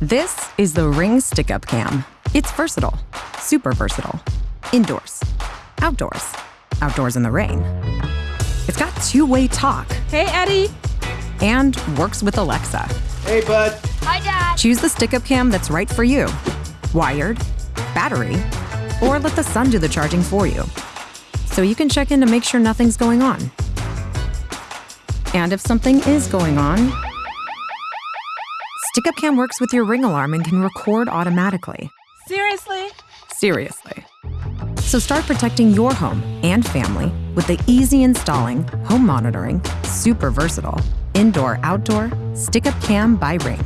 This is the Ring Stick Up Cam. It's versatile, super versatile. Indoors, outdoors, outdoors in the rain. It's got two way talk Hey, Eddie. and works with Alexa. Hey, bud. Hi, Dad. Choose the stick up cam that's right for you wired, battery, or let the sun do the charging for you. So you can check in to make sure nothing's going on. And if something is going on, Stick Up Cam works with your ring alarm and can record automatically. Seriously? Seriously. So start protecting your home and family with the easy installing, home monitoring, super versatile, indoor outdoor Stick Up Cam by Ring.